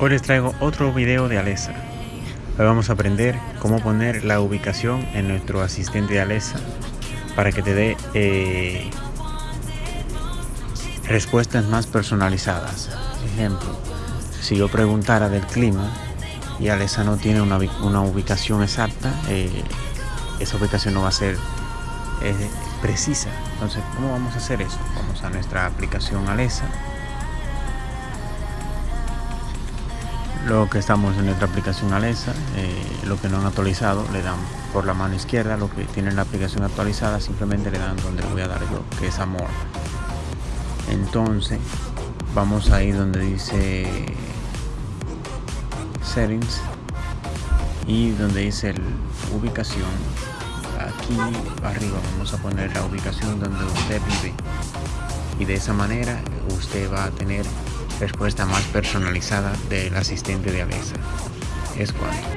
Hoy les traigo otro video de Alexa. Hoy vamos a aprender cómo poner la ubicación en nuestro asistente de Alexa para que te dé eh, respuestas más personalizadas. Ejemplo, si yo preguntara del clima y Alexa no tiene una ubicación exacta, eh, esa ubicación no va a ser eh, precisa. Entonces, ¿cómo vamos a hacer eso? Vamos a nuestra aplicación Alexa. Luego que estamos en nuestra aplicación Alexa, eh, lo que no han actualizado le dan por la mano izquierda, lo que tienen la aplicación actualizada simplemente le dan donde voy a dar yo, que es amor. Entonces vamos a ir donde dice settings y donde dice el ubicación. Aquí arriba vamos a poner la ubicación donde usted vive y de esa manera usted va a tener respuesta más personalizada del asistente de Alexa. Es cuanto.